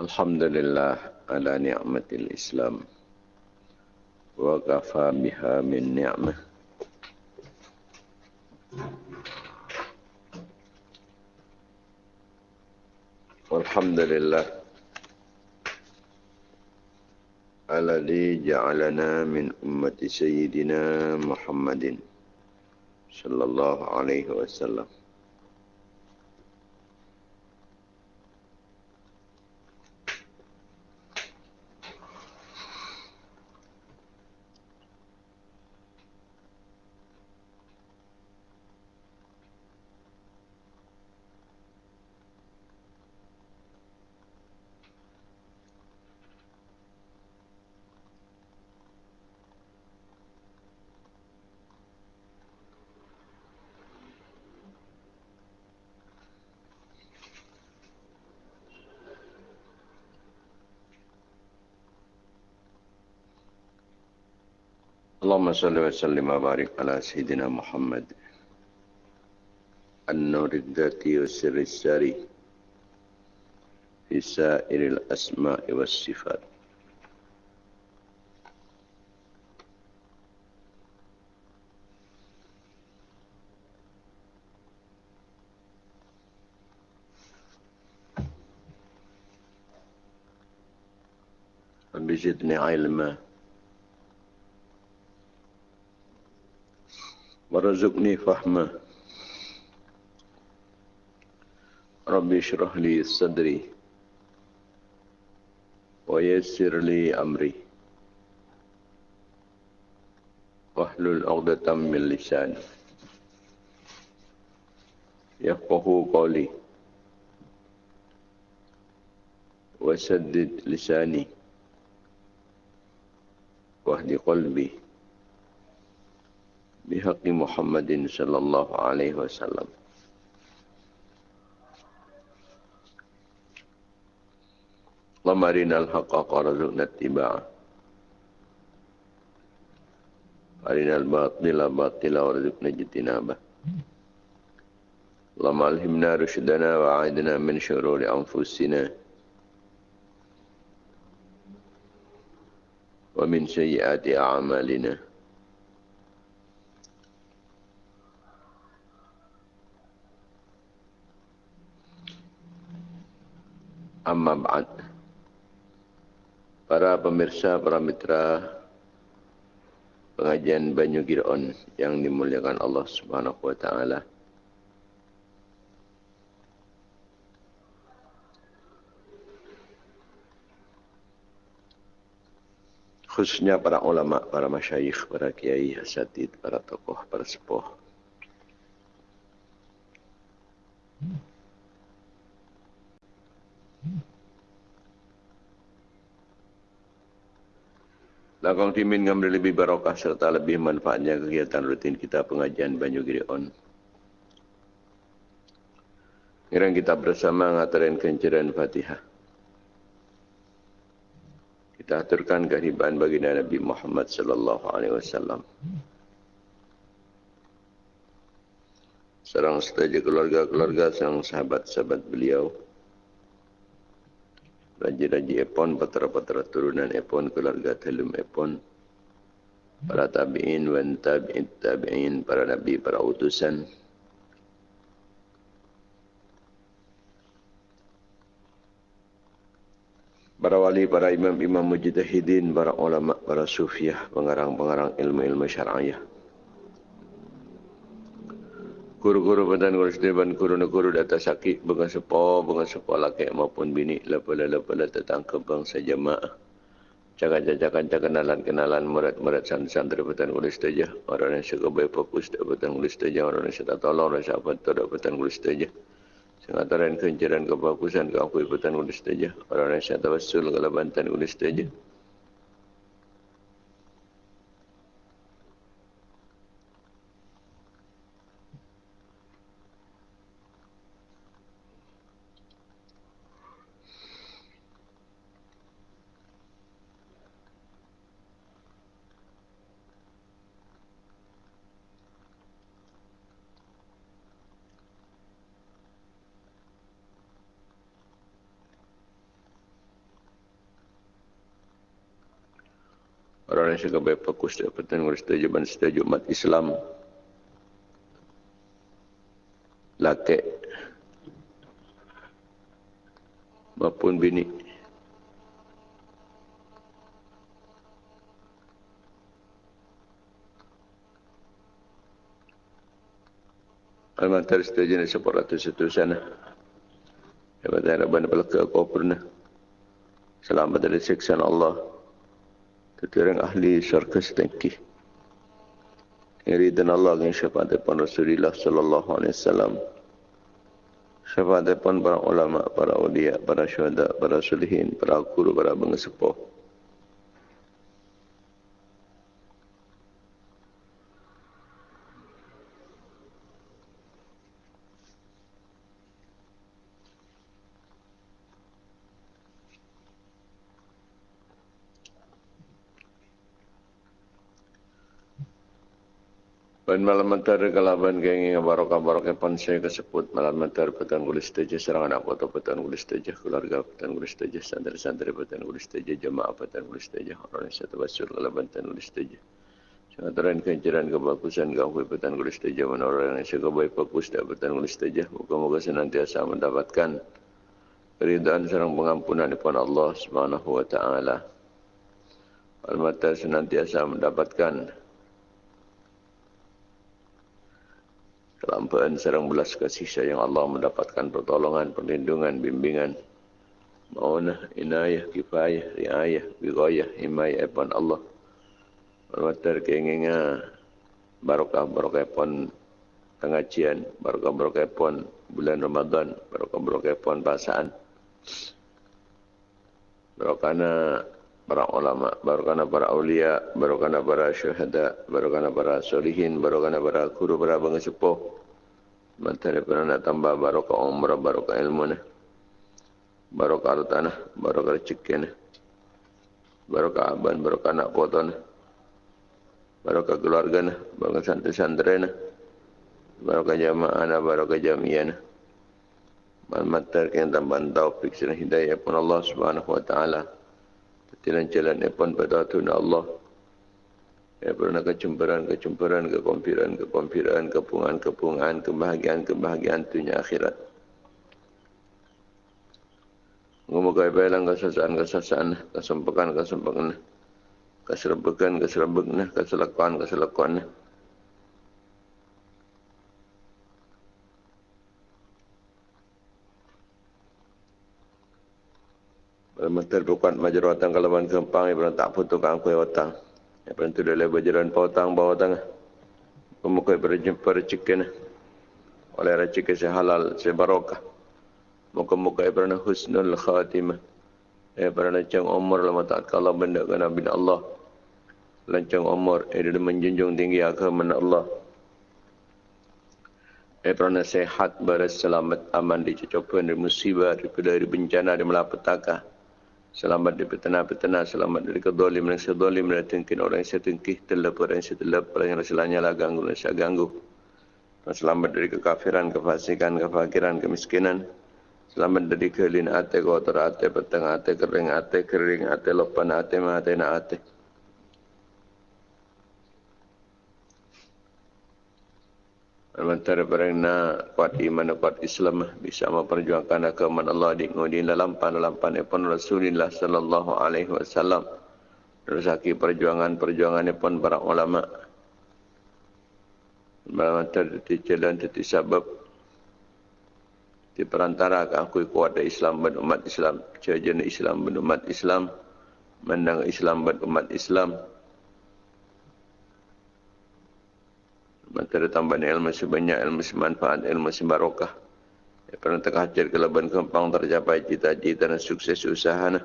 الحمد لله على نعمة الإسلام وكفى بها من نعمة والحمد لله الذي جعلنا من أمة سيدنا محمد صلى الله اللهم صل وسلم وبارك على سيدنا محمد. النور الذاتي والسر الساري في سائر الأسماء والصفات. بزدني علما ورزقني فهما ربي اشرح لي صدري ويسر لي أمري. واحلل عقدة من لساني. يفقه قولي. وسدد لساني. واهد قلبي. بحق محمد صلى الله عليه وسلم. اللهم أرنا الحق وارزقنا اتباعه. أرنا الباطل باطلا وارزقنا اجتنابه. اللهم ألهمنا رشدنا وأعذنا من شرور أنفسنا. ومن سيئات أعمالنا. Amma ba'd. Para pemirsa, para mitra pengajian Banyu Giron yang dimuliakan Allah Subhanahu wa taala. Khususnya para ulama, para masyayikh, para kiai, asatid, para tokoh, para sepuh. Hmm. Lakang timin ngambil lebih barokah serta lebih manfaatnya kegiatan rutin kita pengajian Banyu Giri On. Kirang kita bersama ngatarin kenciran Fatihah. Kita aturkan kehibaan bagi Nabi Muhammad sallallahu alaihi wasallam. Serang setuju keluarga-keluarga, serang sahabat-sahabat beliau. Raja-raja Epon, patra-patra turunan Epon, keluarga telum Epon, para tabi'in, wan tabi'in, tabi'in, para nabi, para utusan, para wali, para imam-imam mujtahidin, para ulama, para sufiah, pengarang-pengarang ilmu-ilmu syar'iyah guru-guru pendan guru sedeban guru neguru data sakit bengan sepo bengan sepo laki maupun bini lepala lepala tentang kebangsa jemaah. Jangan jajakan kenalan kenalan murid-murid santri pendan guru sedaja orang yang suka baik fokus pendan guru sedaja orang yang suka tolong orang yang bantu pendan guru sedaja sengataran kencaran kebagusan keakui pendan guru sedaja orang yang suka tawassul kalau bantan guru sedaja sebagai fokus dapatan ngurus tujuan setuju umat Islam laki maupun bini Al-Mantar setuju ni sepuluh ratus seterusnya. Hebat harapan pelaka kau pernah. Selamat dari siksaan Allah. Tetapi ahli syurga setengki. Iridan Allah dengan syafaat depan Rasulullah sallallahu alaihi wasallam. Syafaat depan para ulama, para ulia, para syuhada, para sulihin, para guru, para bangsa Pada malam antara kalaban kengi barokah barokah pun saya kesebut malam antara petang kulis teja serangan aku atau petang kulis teja keluarga petang kulis teja santri santri petang kulis teja jemaah petang kulis teja orang yang satu basur kalaban petang kulis teja. Sangat terang kencaran kebagusan kau petang kulis teja mana orang yang saya baik fokus dan petang kulis teja. Moga-moga senantiasa mendapatkan keridhaan serang pengampunan daripada Allah Taala. Al-Matar senantiasa mendapatkan kelampaan serang belas kasih sayang Allah mendapatkan pertolongan, perlindungan, bimbingan, maunah, inayah, kifayah, riayah, bigayah, himayah, epan Allah. Bermatar keinginnya barokah barokah pun pengajian, barokah barokah pun bulan Ramadan, barokah barokah pun pasaan. Barokahna para ulama, barokahna para awliya, barokahna para syuhada, barokahna para solihin, barokahna para guru, para bangsa sepuh. Mantap pernah nak tambah barokah umrah, barokah ilmu ni. Barokah ni, barokah rezeki ni. Barokah aban, barokah anak putu ni. Barokah keluarga ni, barokah santri-santri ni. Barokah jamaah ni, barokah jamiah ni. Mantap yang tambah taufik dan hidayah pun Allah Subhanahu Wa Taala. Tidak jalan pun pada Tuhan Allah. Ya, pernah kecemburan, kecemburan, kekompiran, kekompiran, kepungan, kepungan, kebahagiaan, kebahagiaan dunia akhirat. Ngomong kaya bayalang kesasaan, kesasaan, kesempekan, keserbekan, keserbekan, keselakuan, keselakuan. Bermental bukan majerawatan kalaban kempang, ibu tak putus kangkui otang. Apa itu adalah berjalan pautang bawah tangga. Pemuka berjumpa rezeki oleh rezeki sehalal sebarokah. Muka-muka pernah husnul khatimah. Eh pernah cang umur lama tak kalah benda ke Nabi Allah. Lancang umur eh dia menjunjung tinggi agama Allah. Eh pernah sehat berselamat aman dicucupan dari musibah dari bencana di malapetaka. Selamat dari petena-petena, selamat dari kedolim dan sedolim dan tengkin orang yang setengkih, telap orang yang setelap, orang yang rasulanya lah ganggu dan saya ganggu. Selamat dari kekafiran, kefasikan, kefakiran, kemiskinan. Selamat dari kelin ate, kotor ate, petang ate, kering ate, kering ate, lopan ate, mate, na ate. Antara perena kuat iman kuat Islam bisa memperjuangkan agama Allah di ngudi dalam pan-lampan pun Rasulullah sallallahu alaihi wasallam. Rezeki perjuangan-perjuangan pun para ulama. Antara di jalan di sebab di perantara aku kuat Islam dan umat Islam, jajan Islam dan umat Islam, menang Islam dan umat Islam. Maka tambah ilmu sebanyak, ilmu semanfaat, ilmu sebarokah. Ya, pernah terkajar ke leban kempang tercapai cita-cita dan sukses usaha. Nah.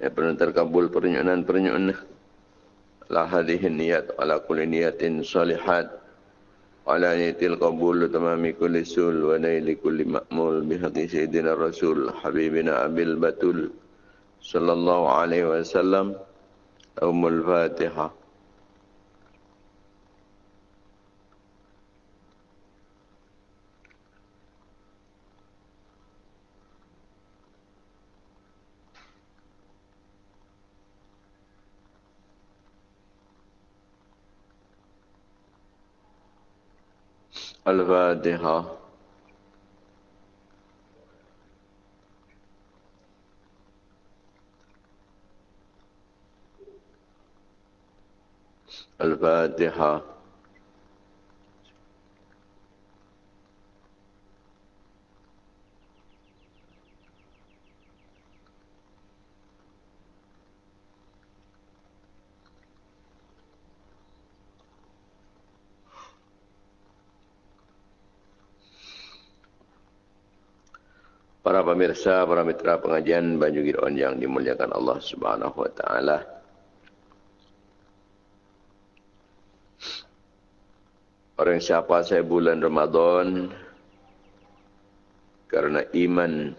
Ya, pernah terkabul pernyunan-pernyunan. La hadhihi niyat ala kulli niyatin salihat. Ala niyatil qabul tamami kulli sul wa naili kulli ma'mul bihaqi sayyidina rasul habibina abil batul sallallahu alaihi wasallam. Umul Fatihah. الفاتحة الفاتحة pemirsa, para mitra pengajian Banyu Giron yang dimuliakan Allah Subhanahu wa taala. Orang siapa saya bulan Ramadan? Karena iman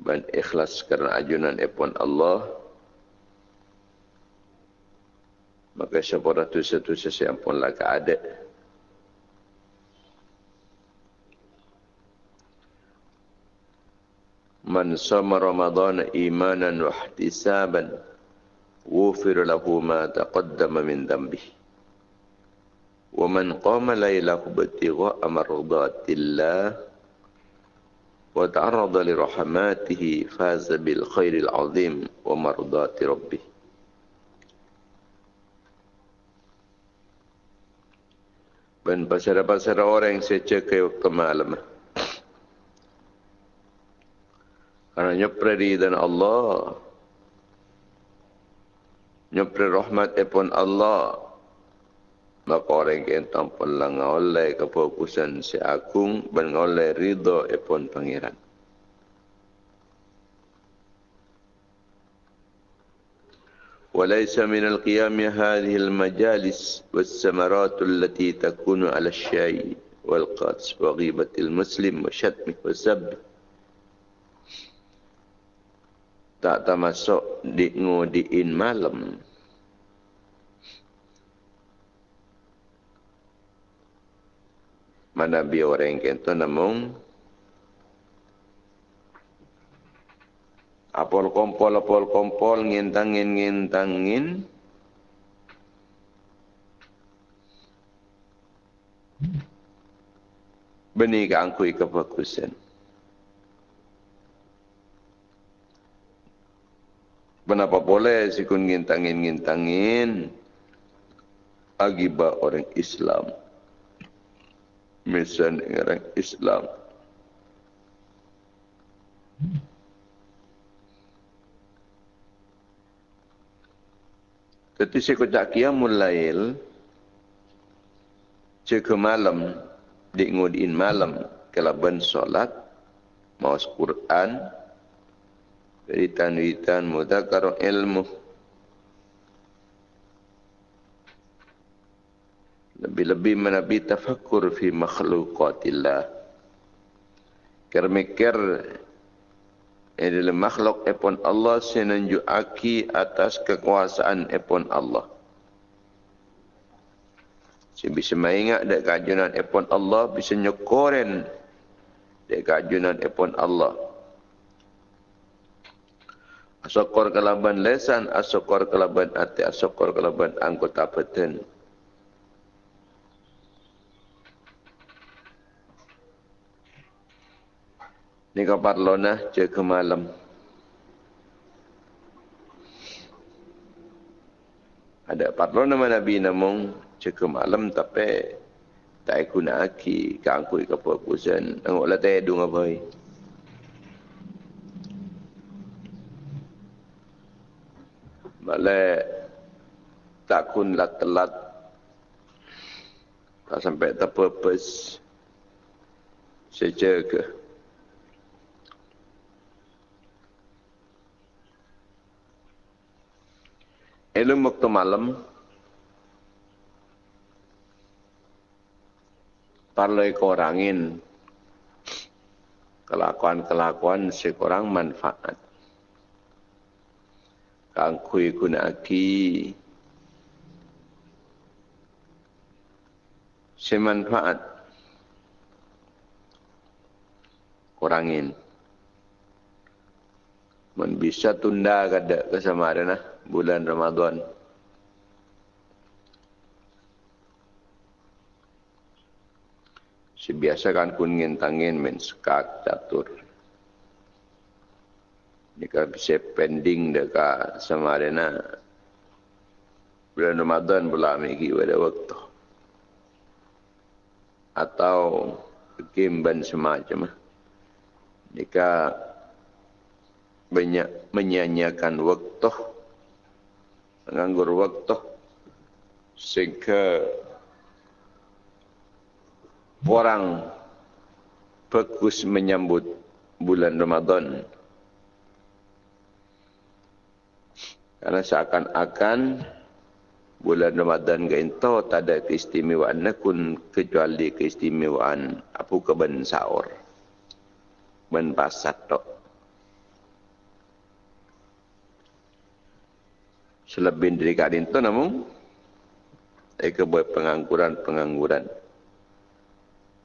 dan ikhlas karena ajunan epon Allah. Maka sepura tu satu sesiampun lah keadaan من صام رمضان إيمانا واحتسابا غفر له ما تقدم من ذنبه. ومن قام ليله ابتغاء مرضات الله وتعرض لرحماته فاز بالخير العظيم ومرضات ربه. Dan pasara-pasara orang yang saya waktu malam. Karena nyopre dan Allah. Nyopre rahmat epon Allah. Maka orang yang tanpa lang oleh kefokusan si agung dan oleh ridho epon pangeran. وليس من القيام هذه المجالس والسمرات التي تكون على الشاي والقدس وغيبة المسلم وشتمه وسبه tak termasuk di ngudiin malam. Mana bi orang kento namun apol kompol apol kompol ngintangin ngintangin benih keangkui kefokusan. Kenapa boleh si kun ngintangin ngintangin agibah orang Islam. Misalnya orang Islam. Tapi si kocak kiamul lail, cek malam, di ngudin malam, kelaban solat, maus Quran, wiritan-wiritan mudakar ilmu. Lebih-lebih menabi tafakkur fi makhlukatillah kermikir ini dalam makhluk epon Allah senanjuaki atas kekuasaan epon Allah. Saya bisa mengingat dek kajunan epon Allah bisa nyokoren dek kajunan epon Allah Asokor kelaban lesan, asokor kelaban hati, asokor kelaban anggota badan. Ini kabar lona jaga malam. Ada parlona nama Nabi namung jaga malam tapi tak guna aki kangkui keputusan. Angkutlah tak edung apa ini. Malai takun lah telat. Tak sampai terpurpose. Saya ke. Ilmu waktu malam. Parlay korangin. Kelakuan-kelakuan sekurang manfaat kang kui aki semanfaat. Kurangin. Men bisa tunda kada kesamaran lah bulan Ramadan. Sebiasa kan kuning tangin men skak catur. Jika bisa pending dekat sama arena bulan Ramadan pula megi pada waktu. Atau game ban semacam. Jika banyak menyanyikan waktu menganggur waktu sehingga orang fokus menyambut bulan Ramadan karena seakan-akan bulan Ramadan itu tak ada keistimewaan nakun kecuali keistimewaan apa keben sahur ben pasat tok selebih dari kadin tu namun mereka buat pengangguran-pengangguran.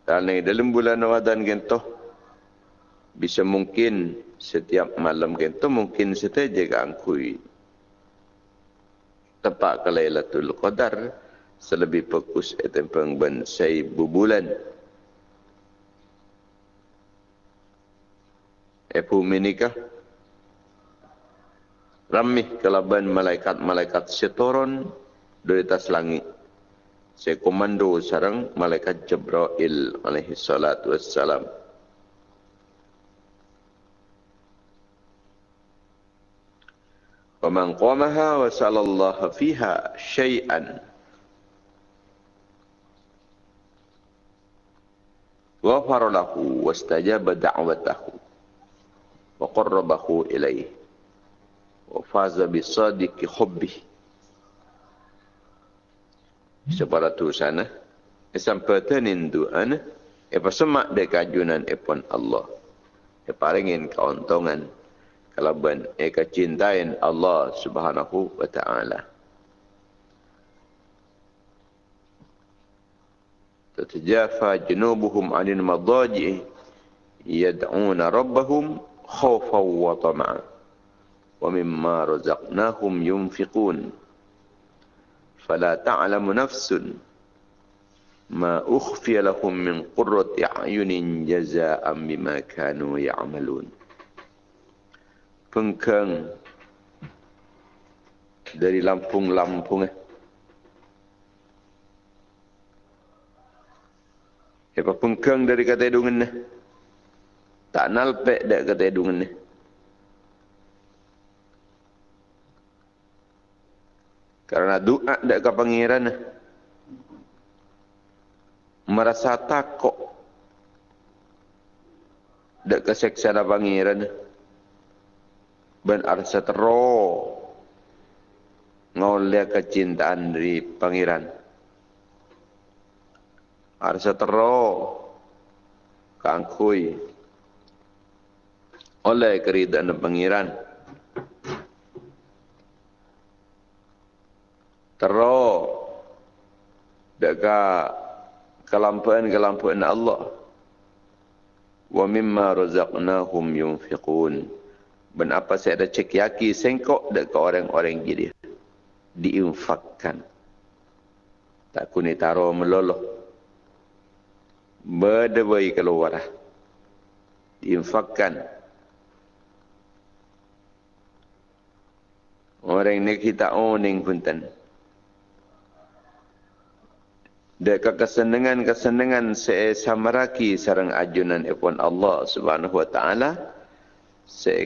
Kerana dalam bulan Ramadan gitu, bisa mungkin setiap malam gitu mungkin setiap jaga angkui. Tepat ke Lailatul Qadar, selebih fokus itu pengben saya bulan. Epu menikah, ramih kelaban malaikat-malaikat setoron dari atas langit. Saya komando sarang malaikat Jibril alaihi salatu wassalam. ومن قامها وسأل الله فيها شيئا غفر له واستجاب دعوته وقربه إليه وفاز بصادق حبه sepada tu sana sampai tenin duan apa semak de kajunan epon Allah e paringin keuntungan kalau ben e kecintain Allah Subhanahu wa taala تتجافى جنوبهم عن المضاجع يدعون ربهم خوفا وطمعا ومما رزقناهم ينفقون فلا تعلم نفس ما أخفي لهم من قرة أعين جزاء بما كانوا يعملون pengkeng dari lampung-lampung eh. Apa pengkeng dari kata edungan eh. Tak nalpek dak kata edungan eh. Karena doa dak ke pangeran merasa takut dak ke seksa da pangeran ben arsa tero. Ngoleh kecintaan dari pangeran. Arsa tero. Kangkui. Oleh keridaan pangeran. Tero. Dekat kelampuan-kelampuan Allah. Wa mimma razaqnahum yunfiqun. Ben apa saya ada cek yaki sengkok dekat orang-orang gini. Diinfakkan. Tak kuni taro meloloh. Berdewai keluar. Diinfakkan. Orang ini kita oning pun tenang. Deka kesenangan-kesenangan saya samaraki sarang ajunan ipun Allah Subhanahu wa taala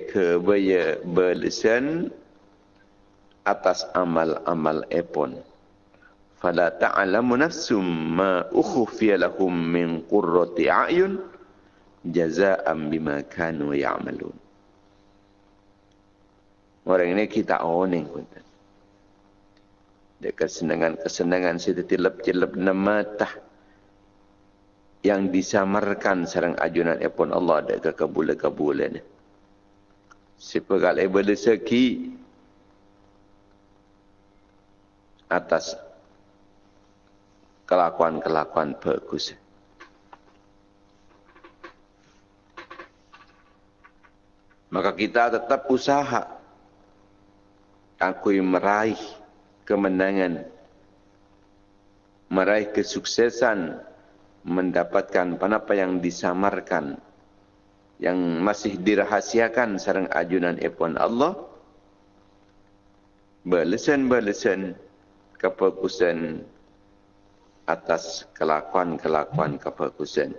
ke baya belisan atas amal-amal ipun fala ta'lamu nafsum ma ukhfiya lahum min qurrati a'yun jazaa'an bima kanu ya'malun. Orang ini kita oning pun dekat kesenangan-kesenangan situ tilap-tilap nama tah yang disamarkan sarang ajunan epon Allah dekat kebulan-kebulan. Sepegal ibu rezeki atas kelakuan-kelakuan bagus. Maka kita tetap usaha aku meraih kemenangan, meraih kesuksesan mendapatkan apa yang disamarkan yang masih dirahasiakan sarang ajunan epon Allah berlesen-berlesen kefokusan atas kelakuan-kelakuan kefokusan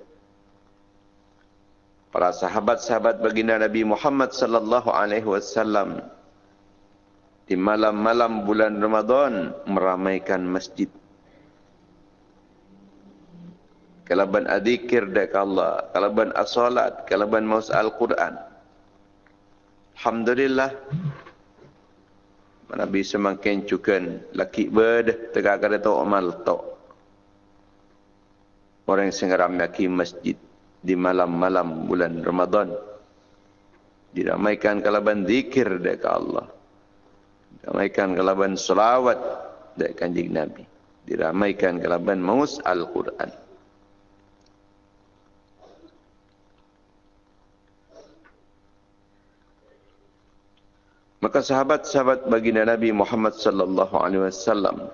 para sahabat-sahabat baginda Nabi Muhammad sallallahu alaihi wasallam di malam-malam bulan Ramadan meramaikan masjid kalaban adzikir dak Allah, kalaban as-salat, kalaban maus al-Quran. Alhamdulillah. Mana bisa makin laki bed tegak kada tau amal tau. Orang yang sengaram yaki masjid di malam-malam bulan Ramadan. Diramaikan kalaban zikir dak Allah. Diramaikan kalaban selawat dak kanjeng Nabi. Diramaikan kalaban maus al-Quran. Maka sahabat-sahabat baginda Nabi Muhammad sallallahu alaihi wasallam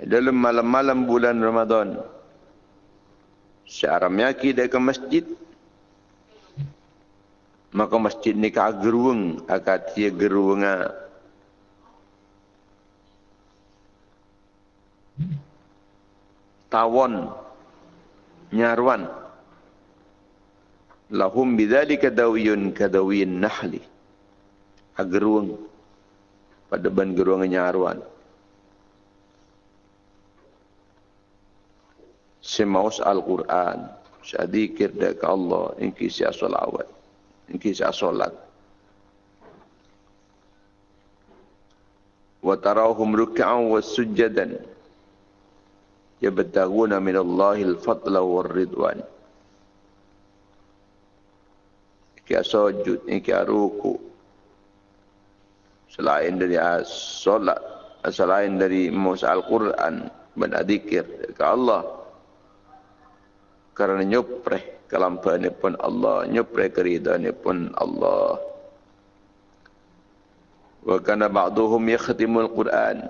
dalam malam-malam bulan Ramadan searam yaki ke masjid maka masjid ni ka geruang dia geruanga. Tawon nyarwan lahum bidzalika dawiyun kadawiyin nahli. Ageruang. Pada ban geruang nyaruan semaus al-Quran. Syadikir dak Allah. Inki sia solawat. Inki sia solat. Wa tarahum ruk'an wa sujadan yabtaguna min Allahil fadla war ridwan kia sujud kia ruku selain dari solat selain dari musa al-Quran dan adzikir ke Allah. Kerana nyupreh kelampahan pun Allah nyupreh keridaan pun Allah. Wa kana ba'duhum yakhtimul Quran.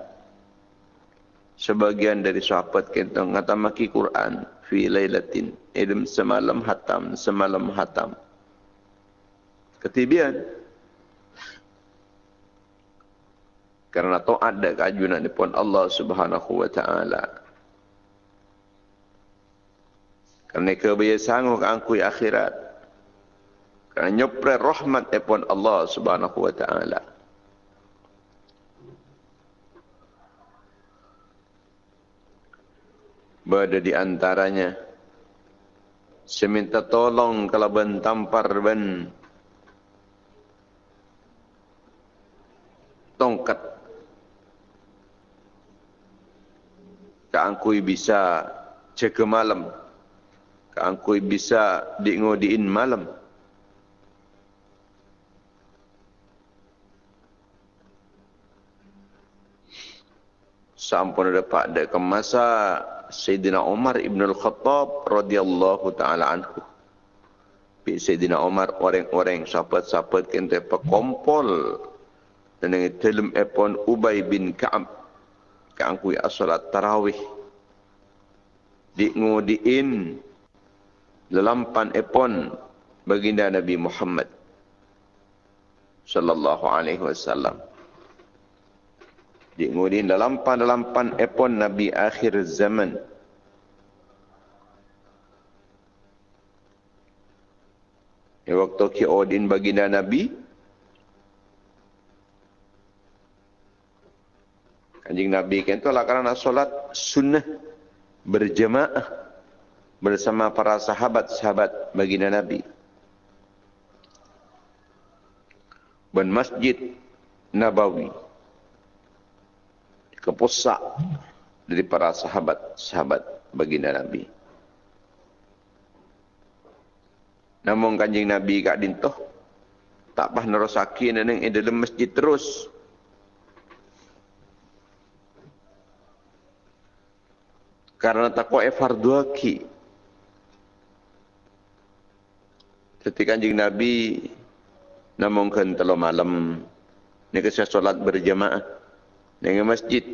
Sebagian dari sahabat kita ngatamaki Quran fi lailatin idem semalam hatam semalam hatam ketibian. Karena taat dan keajunan pun Allah subhanahu wa ta'ala. Karena kebiasaan ke angkui akhirat. Karena nyopre rahmat pun Allah subhanahu wa ta'ala. Berada di antaranya. Seminta tolong kalau ben tampar ben tongkat. Keangkui bisa cek malam. Keangkui bisa diingodiin malam. Sampun ada ke masa Sayyidina Umar Ibn Al-Khattab radhiyallahu taala anhu. Sayyidina Umar orang-orang sahabat-sahabat kente pekompol dengan telem epon Ubay bin Ka'ab. Keangkui asalat tarawih. Di ngudiin lelampan epon baginda Nabi Muhammad sallallahu alaihi wasallam. Di ngudiin lelampan-lelampan epon Nabi akhir zaman. Ya waktu ki odin baginda Nabi Kanjing Nabi kan itu lah kerana solat sunnah berjemaah bersama para sahabat-sahabat baginda Nabi. Dan masjid Nabawi kepusak dari para sahabat-sahabat baginda Nabi. Namun kanjing Nabi kak dintoh tak pah nerosaki neneng dalam masjid terus karena takwa e fardu ki ketika kanjeng nabi namungkeun telo malam ni ke solat berjamaah dengan masjid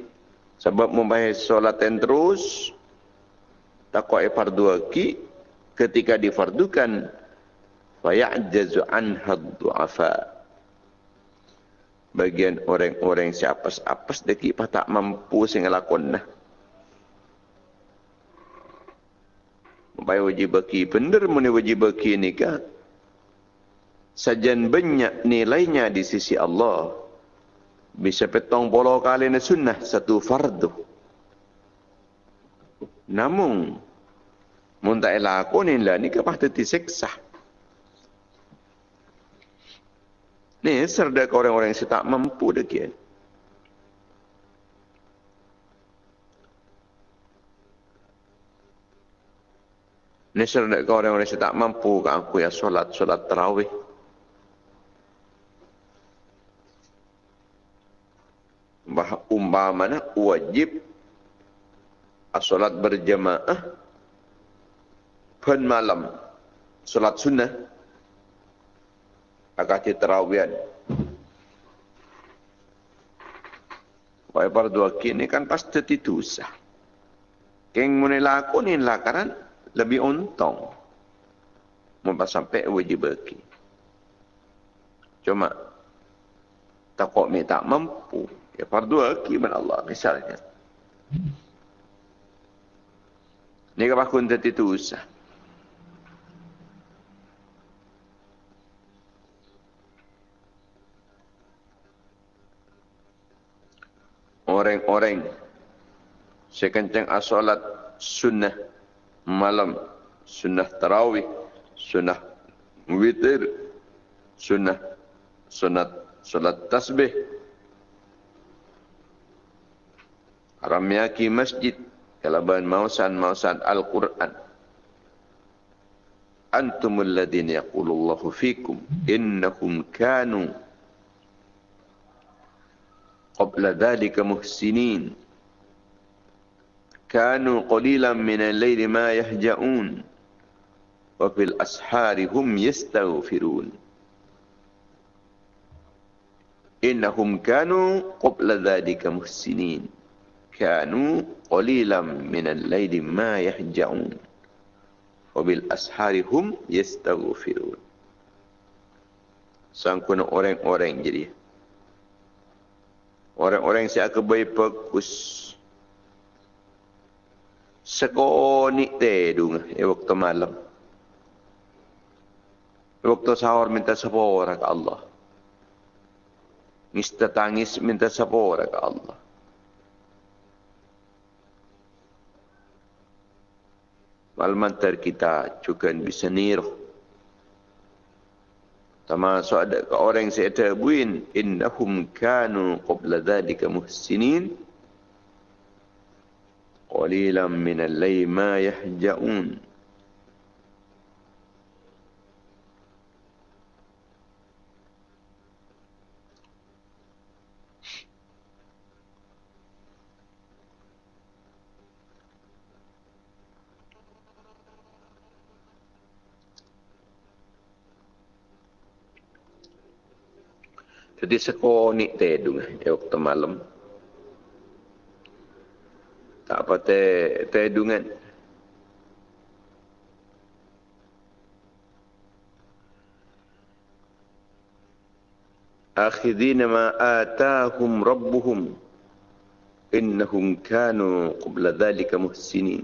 Sebab membahas solat yang terus, takwa fardu aki, ketika difardukan, faya'jazu anha du'afa. Bagian orang-orang si apas-apas deki tak mampu sing lakon nah. Baik wajib baki benar muni wajib baki ni ka. Sajan banyak nilainya di sisi Allah bisa petong puluh kali ni sunnah satu fardu. Namun, muntah lakonin lah ni kapah teti seksa. Ni serda orang-orang yang tak mampu dekian. Ni serda ke orang-orang yang tak mampu ke aku ya solat, solat terawih. umpamana wajib solat berjamaah pen malam solat sunnah terawian Wahai para dua kini kan pasti itu sah. Keng mune lakunin lakaran lebih untung. Mumpa sampai wajib bagi. Cuma takut minta mampu. Ya fardu hakiman Allah misalnya. Ini kapah kuntet itu usah. Orang-orang sekencang asolat sunnah malam, sunnah tarawih, sunnah witir, sunnah sunat solat tasbih, ramyaki masjid kalaban mausan mausan Al-Quran. Antumul ladina yaqulullahu fikum innahum kanu qabla dhalika muhsinin kanu qalilan min al-layli ma yahja'un wa fil ashari hum yastaghfirun. Innahum kanu qabla dhalika muhsinin kanu qalilan min al-laili ma yahja'un wa bil ashari hum yastaghfirun. Sangkuna orang-orang jadi orang-orang yang akan baik fokus sekoni tedung e waktu malam waktu sahur minta sepora ke Allah Mista tangis minta sepora ke Allah. Malmantar kita juga bisa niru. Termasuk ada ke orang yang saya tabuin. Innahum kanu qabla dhalika muhsinin. Qalilan minal lay ma yahja'un. Jadi sekonik tedung ya waktu Tak apa te tedungan. Akhidina ma atahum rabbuhum innahum kanu qabla dhalika muhsinin.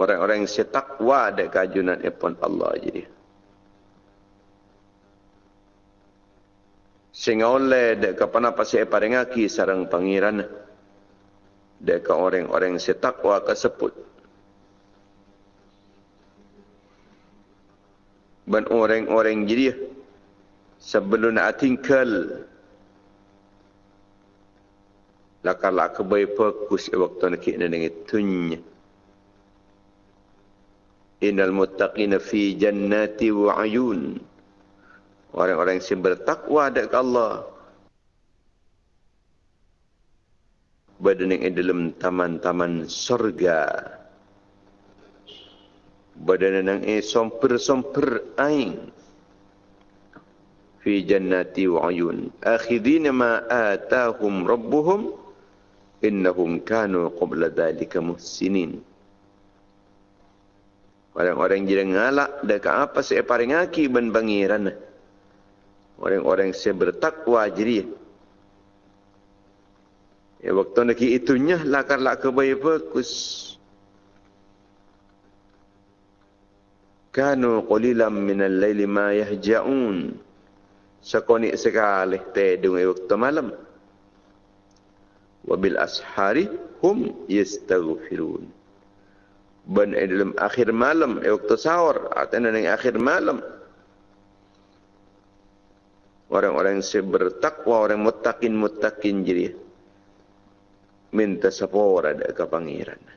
Orang-orang yang setakwa ada kajunan epon Allah jadi. Sehingga oleh dek kapana pasai parengaki sarang pangeran dek orang-orang setakwa kesebut. Dan orang-orang jadi sebelum nak tinggal lakar-lakar baik fokus waktu nak kena dengan tunya. Innal muttaqina fi jannati wa ayun. Orang-orang yang bertakwa dekat Allah. Berada di dalam taman-taman surga. Berada di somper-somper aing. fi jannati wa ayun akhidina ma atahum rabbuhum innahum kanu qabla dhalika muhsinin orang-orang jadi ngalak dekat apa saya paling aki ban bangiran orang-orang saya bertakwa jadi ya waktu nak itunya lakar lak kebaik fokus kanu qalilan min al-laili ma yahja'un sekonik sekali tedung waktu malam. Wabil ashari hum yastaghfirun. Ben dalam akhir malam, waktu sahur atau dalam akhir malam. Orang-orang yang bertakwa, orang mutakin-mutakin jadi minta sapora ada ke pangeran.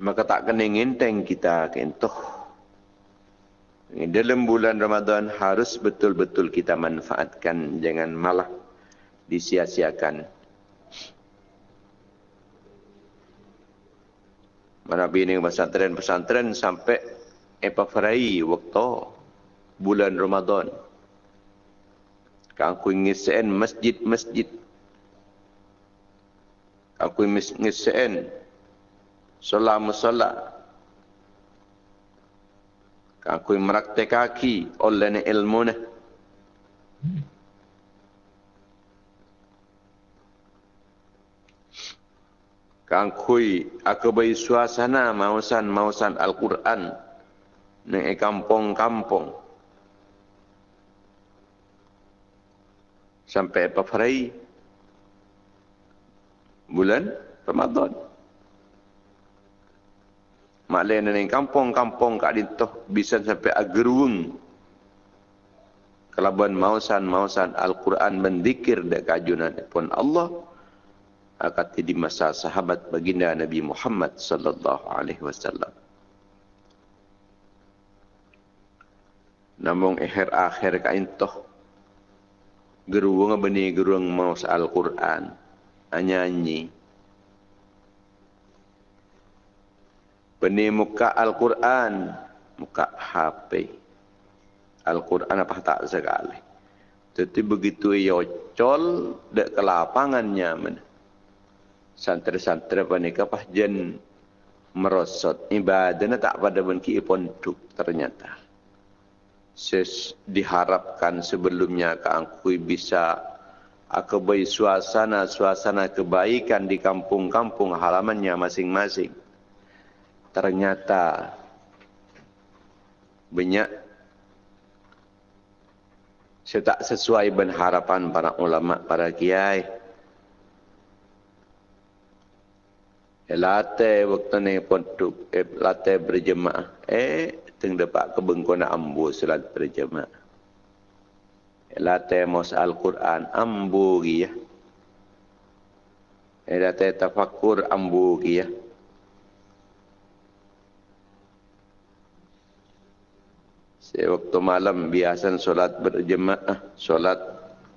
maka tak kena ngenteng kita kentoh. Dalam bulan Ramadan harus betul-betul kita manfaatkan, jangan malah disia-siakan. Mana bini pesantren-pesantren sampai epafarai waktu bulan Ramadan. Aku ingin masjid-masjid. Aku ingin solat aku meraktek kaki oleh ilmu ni. Kangkui aku bagi suasana mausan mausan Al-Quran ni kampung-kampung. Sampai apa bulan Ramadan. Mak lain ni kampung-kampung kat dintoh bisa sampai agerung. Kelaban mausan-mausan Al-Quran mendikir dek kajunan pun Allah akan di masa sahabat baginda Nabi Muhammad sallallahu alaihi wasallam. Namun akhir akhir ka intoh geruang benih geruang maus Al-Quran nyanyi Beni muka Al-Quran, muka HP. Al-Quran apa tak sekali. Jadi begitu yocol dek ke lapangannya. Santri-santri apa ni kapah jen merosot ibadahnya tak pada benki ponduk ternyata. Ses diharapkan sebelumnya keangkui bisa akabai suasana-suasana kebaikan di kampung-kampung halamannya masing-masing ternyata banyak saya tak sesuai dengan harapan para ulama, para kiai. Late waktu ni pondok, eh, late berjemaah. Eh, teng dapat kebengkona ambu salat berjemaah. Late mos Al-Quran ambu ya. Eh, late tafakur ambu ya. Saya waktu malam biasa solat berjemaah, solat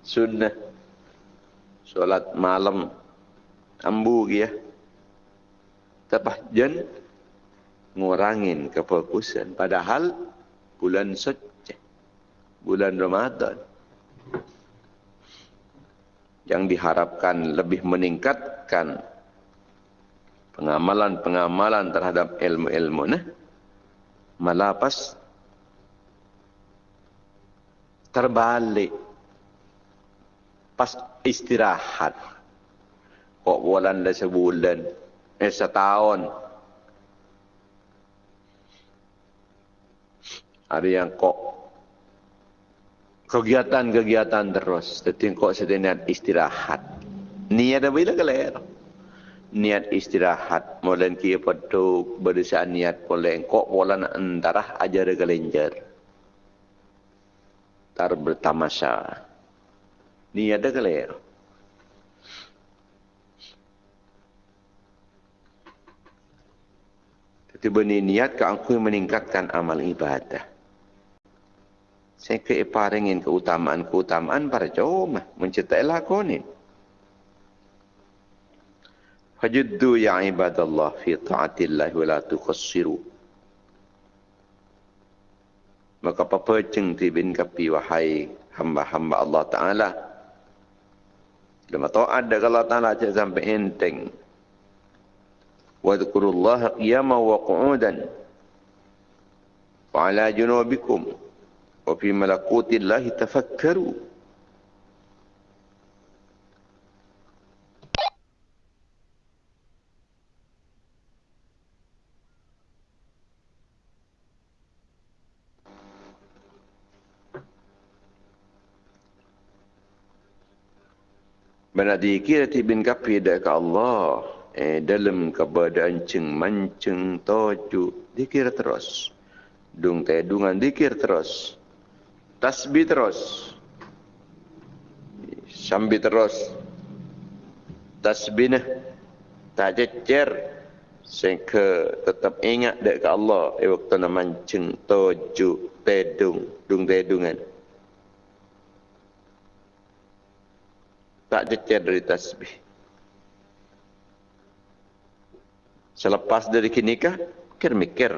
sunnah, solat malam, ambu ya. Tapah jen ngurangin kefokusan. Padahal bulan suci, bulan Ramadan. Yang diharapkan lebih meningkatkan pengamalan-pengamalan terhadap ilmu-ilmu. Nah, malah pas terbalik. Pas istirahat. Kok bulan dah sebulan? Eh setahun. Ada yang kok kegiatan-kegiatan terus. Tapi kok sedang istirahat. Niat apa itu keler? Niat istirahat. Mulai kia petuk berdasarkan niat boleh. Kok bulan antara ajar kelenjar tar bertamasya. Ni ada ke lain? tiba ni niat ke angkui meningkatkan amal ibadah. Saya ke paringin keutamaan-keutamaan para cuma mencetak lakonin. Fajuddu ya ibadallah fi ta'atillah wa la tukhassiru maka apa-apa ceng tibin kapi wahai hamba-hamba Allah Ta'ala. Lama ta'ad dah Allah Ta'ala cek sampai enteng. Wadukurullah qiyama wa qu'udan. Wa ala junubikum. Wa fi malakuti Allahi tafakkaru. Benar dikira bin kapi ke Allah eh, dalam keadaan ceng manceng toju dikira terus. Dung tedungan dikir terus. Tasbih terus. Sambil terus. Tasbih nah tak cecer sehingga tetap ingat dek ke Allah. Eh waktu nak mancing toju tedung dung tedungan tak cecer dari tasbih. Selepas dari kinikah mikir mikir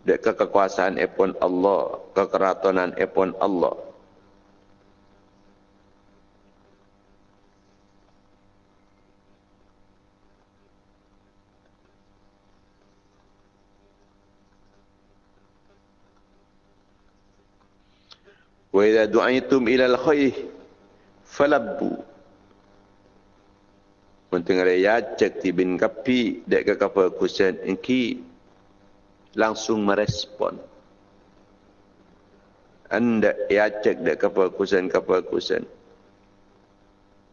Dek kekuasaan epon Allah, kekeratonan epon Allah. Wa idza du'aitum ila al-khair falabbu. Untuk ngaya cek tibin kapi dek ke kapal kusen engki langsung merespon. Anda ya cek dek kapal kusen kapal kusen.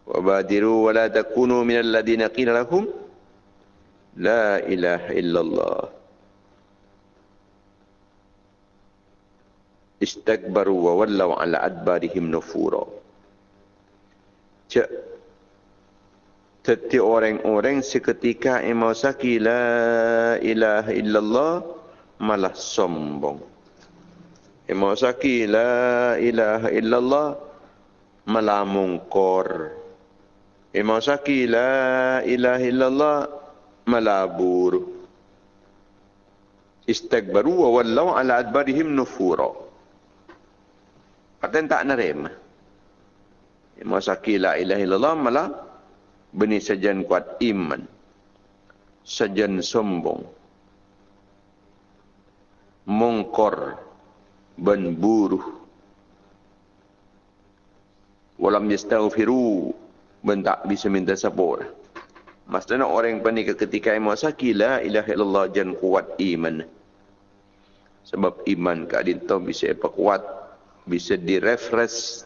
Wabadiru wala takunu min alladhina qila lahum la ilaha illallah. Istakbaru wa wallaw ala adbarihim nufura. Cek Teti orang-orang seketika emau saki la ilaha illallah malah sombong. Imam Saki la ilaha illallah malah mungkor. Imam Saki la ilaha illallah malah buru. Istakbaru wa wallau ala adbarihim nufura. Kata tak nerima. Imam Saki la ilaha illallah malah benih sajan kuat iman. Sajan sombong. Mungkor ben buruh. Walam yastaghfiru ben tak bisa minta sabur. Maksudnya orang yang ketika yang masaki la ilaha illallah jan kuat iman. Sebab iman kadin tahu bisa apa kuat bisa direfresh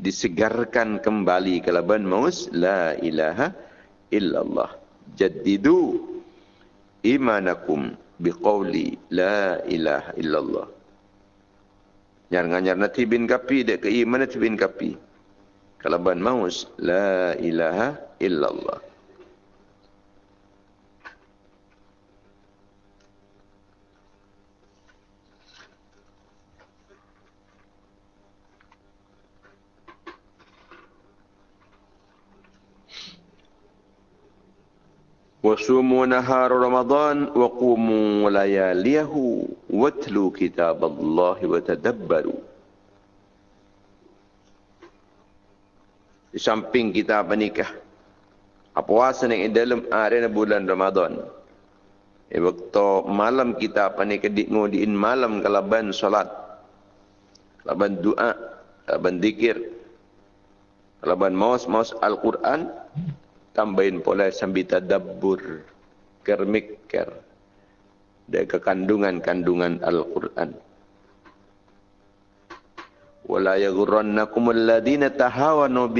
disegarkan kembali kalau ben maus la ilaha illallah jaddidu imanakum biqauli la ilaha illallah. Nyar-nyar nanti bin kapi dek ke iman nanti bin kapi. Kalau ban maus la ilaha illallah. وصوموا نهار رمضان وقوموا لياليه واتلوا كتاب الله وتدبروا di samping kita menikah puasa yang dalam area bulan Ramadan e waktu malam kita panik di ngodiin malam kalaban salat kalaban doa kalaban zikir kalaban maus maus Al-Quran tambahin pula sambil tadabbur kermikir dari kekandungan-kandungan Al-Quran. Wala yaghurrannakum alladhina tahawanu.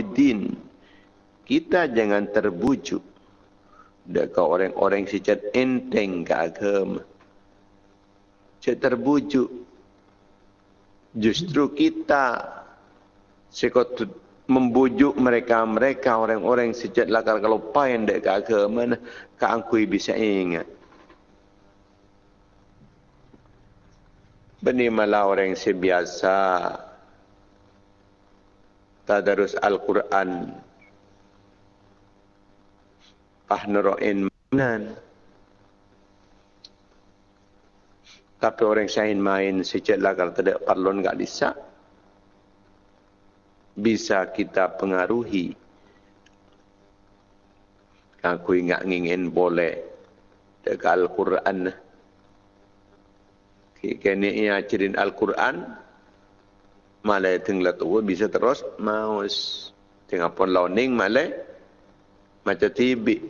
Kita jangan terbujuk dekat orang-orang secat enteng ke agama. Cek terbujuk. Justru kita sekotut membujuk mereka. Mereka orang-orang sejat lakar kalau pain dek ke agama ke angkui bisa ingat. Bani malah orang sebiasa. Tadarus Al-Quran. Pahnero'in manan tapi orang sain main sejat lakar tidak parlon, enggak disak. Bisa kita pengaruhi. Aku ingat ingin boleh dekat Al-Quran. Kini ia ajarin Al-Quran, malai tinggal tua bisa terus maus. Tengah pun launing malai macam tibi.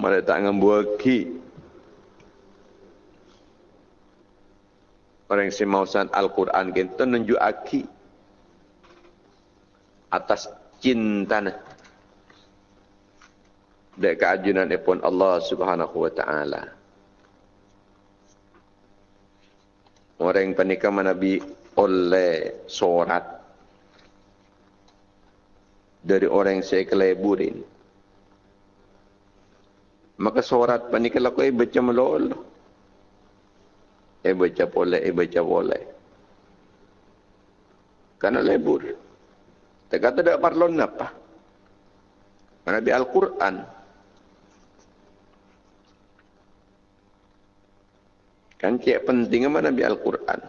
Malai tak ngambil Orang si mausan Al-Quran kita nunjuk aki atas cinta Dek keajunan pun Allah Subhanahu wa taala. orang panika Nabi oleh sorat dari orang yang saya keleburin. Maka sorat panika laku eh baca melol. Eh baca boleh, eh baca boleh. Karena lebur. Tak kata tak parlon apa. Nabi Al-Quran. Kan cik penting apa Nabi Al-Quran.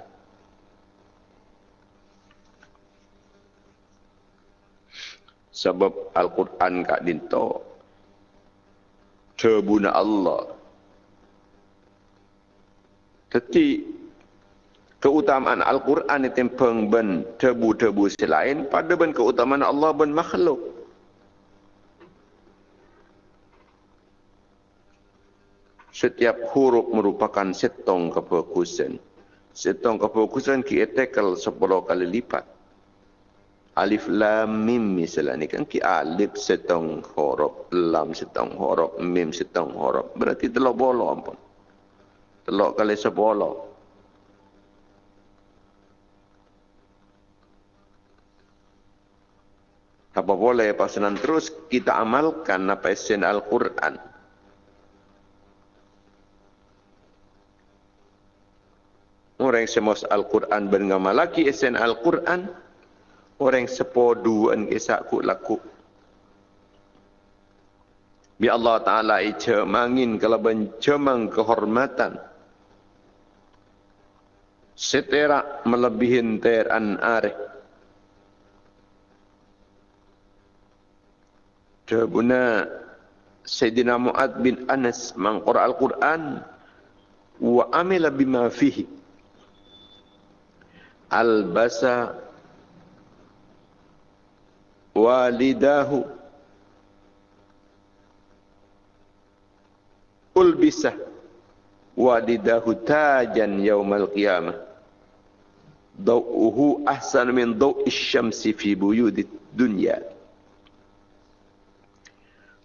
Sebab Al-Quran kak dinto. Terbuna Allah. Tetapi keutamaan Al-Quran itu yang ben tebu-tebu selain pada ben keutamaan Allah ben makhluk. setiap huruf merupakan setong kefokusan. Setong kefokusan kita tekel sepuluh kali lipat. Alif lam mim misalnya kan ki alif setong huruf, lam setong huruf, mim setong huruf. Berarti telok bolo ampun. Telok kali sepuluh. Apa boleh pasanan terus kita amalkan apa esen Al-Quran. orang semus Al-Quran bernama lagi esen Al-Quran, orang sepoduan kisah ku laku. Bi Allah Ta'ala ica mangin kalau bencemang kehormatan. Seterak melebihin teran areh. Jabuna Sayyidina Mu'ad bin Anas mangkura Al-Quran wa amila bima fihi. Albasa walidahu. Ulbisa walidahu tajan yaumal qiyamah dawuhu ahsan min dawi syamsi fi buyudid dunya